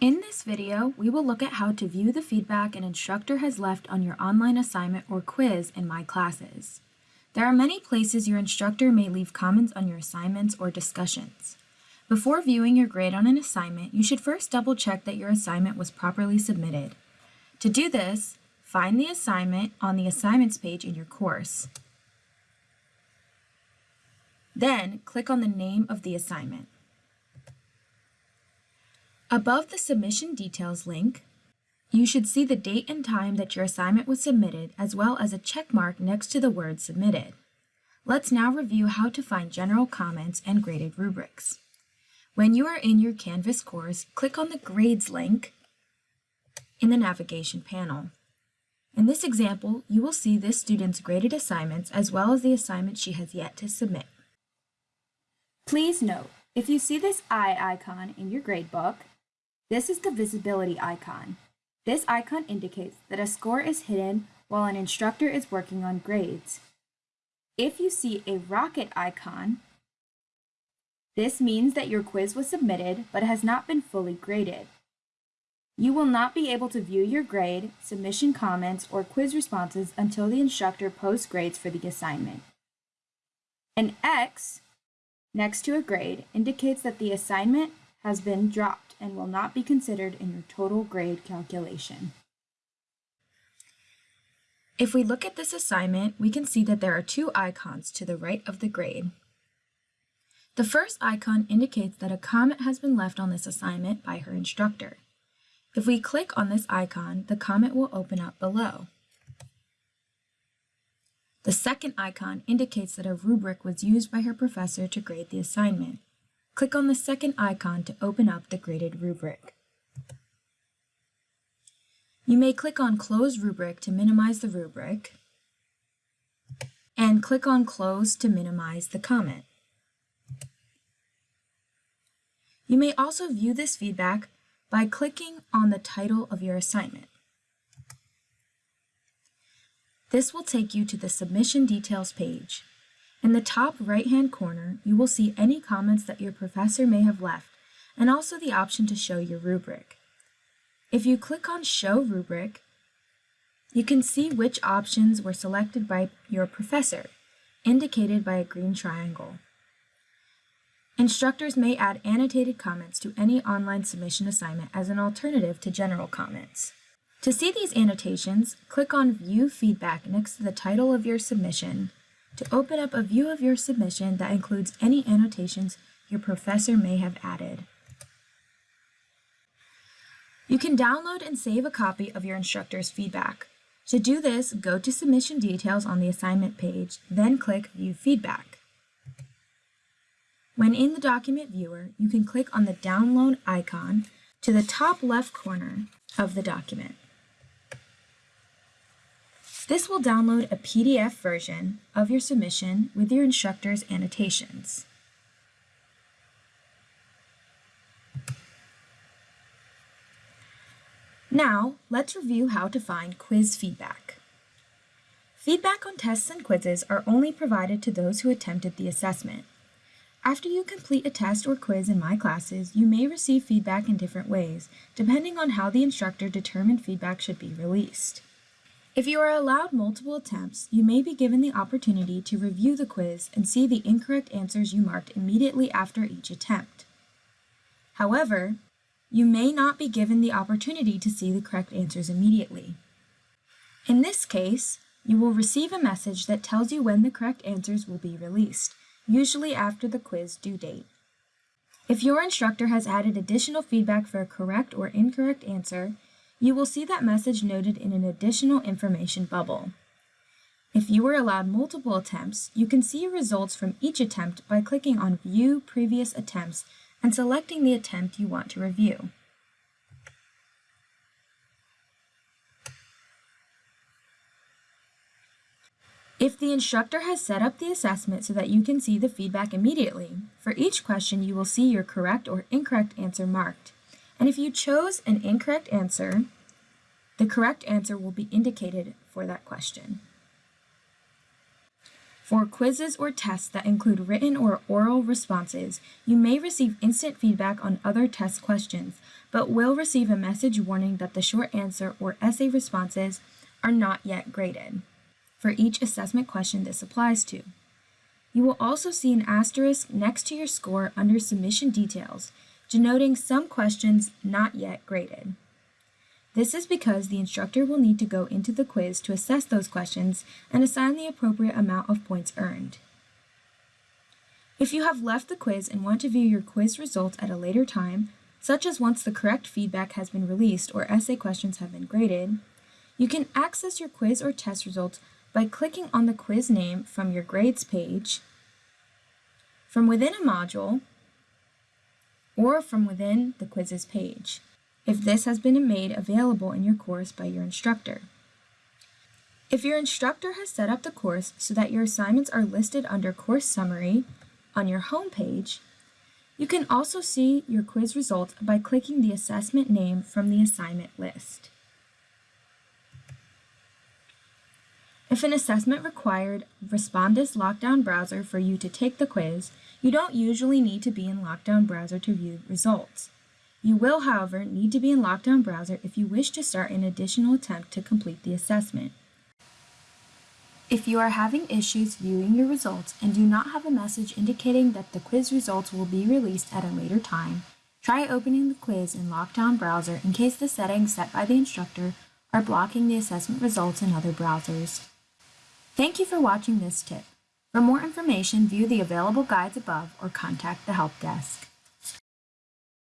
In this video, we will look at how to view the feedback an instructor has left on your online assignment or quiz in My Classes. There are many places your instructor may leave comments on your assignments or discussions. Before viewing your grade on an assignment, you should first double check that your assignment was properly submitted. To do this, find the assignment on the assignments page in your course. Then, click on the name of the assignment. Above the Submission Details link, you should see the date and time that your assignment was submitted as well as a check mark next to the word submitted. Let's now review how to find general comments and graded rubrics. When you are in your Canvas course, click on the Grades link in the navigation panel. In this example, you will see this student's graded assignments as well as the assignment she has yet to submit. Please note, if you see this eye icon in your gradebook, this is the visibility icon. This icon indicates that a score is hidden while an instructor is working on grades. If you see a rocket icon, this means that your quiz was submitted but has not been fully graded. You will not be able to view your grade, submission comments, or quiz responses until the instructor posts grades for the assignment. An X next to a grade indicates that the assignment has been dropped and will not be considered in your total grade calculation. If we look at this assignment, we can see that there are two icons to the right of the grade. The first icon indicates that a comment has been left on this assignment by her instructor. If we click on this icon, the comment will open up below. The second icon indicates that a rubric was used by her professor to grade the assignment. Click on the second icon to open up the graded rubric. You may click on Close Rubric to minimize the rubric, and click on Close to minimize the comment. You may also view this feedback by clicking on the title of your assignment. This will take you to the Submission Details page. In the top right-hand corner, you will see any comments that your professor may have left, and also the option to show your rubric. If you click on Show Rubric, you can see which options were selected by your professor, indicated by a green triangle. Instructors may add annotated comments to any online submission assignment as an alternative to general comments. To see these annotations, click on View Feedback next to the title of your submission to open up a view of your submission that includes any annotations your professor may have added. You can download and save a copy of your instructor's feedback. To do this, go to Submission Details on the assignment page, then click View Feedback. When in the document viewer, you can click on the download icon to the top left corner of the document. This will download a PDF version of your submission with your instructor's annotations. Now, let's review how to find quiz feedback. Feedback on tests and quizzes are only provided to those who attempted the assessment. After you complete a test or quiz in My Classes, you may receive feedback in different ways, depending on how the instructor determined feedback should be released. If you are allowed multiple attempts, you may be given the opportunity to review the quiz and see the incorrect answers you marked immediately after each attempt. However, you may not be given the opportunity to see the correct answers immediately. In this case, you will receive a message that tells you when the correct answers will be released, usually after the quiz due date. If your instructor has added additional feedback for a correct or incorrect answer, you will see that message noted in an additional information bubble. If you were allowed multiple attempts, you can see results from each attempt by clicking on View Previous Attempts and selecting the attempt you want to review. If the instructor has set up the assessment so that you can see the feedback immediately, for each question you will see your correct or incorrect answer marked. And if you chose an incorrect answer, the correct answer will be indicated for that question. For quizzes or tests that include written or oral responses, you may receive instant feedback on other test questions, but will receive a message warning that the short answer or essay responses are not yet graded for each assessment question this applies to. You will also see an asterisk next to your score under submission details, denoting some questions not yet graded. This is because the instructor will need to go into the quiz to assess those questions and assign the appropriate amount of points earned. If you have left the quiz and want to view your quiz results at a later time, such as once the correct feedback has been released or essay questions have been graded, you can access your quiz or test results by clicking on the quiz name from your grades page, from within a module, or from within the quizzes page if this has been made available in your course by your instructor. If your instructor has set up the course so that your assignments are listed under Course Summary on your home page, you can also see your quiz results by clicking the assessment name from the assignment list. If an assessment required Respondus Lockdown Browser for you to take the quiz, you don't usually need to be in Lockdown Browser to view results. You will, however, need to be in Lockdown Browser if you wish to start an additional attempt to complete the assessment. If you are having issues viewing your results and do not have a message indicating that the quiz results will be released at a later time, try opening the quiz in Lockdown Browser in case the settings set by the instructor are blocking the assessment results in other browsers. Thank you for watching this tip. For more information, view the available guides above or contact the help desk.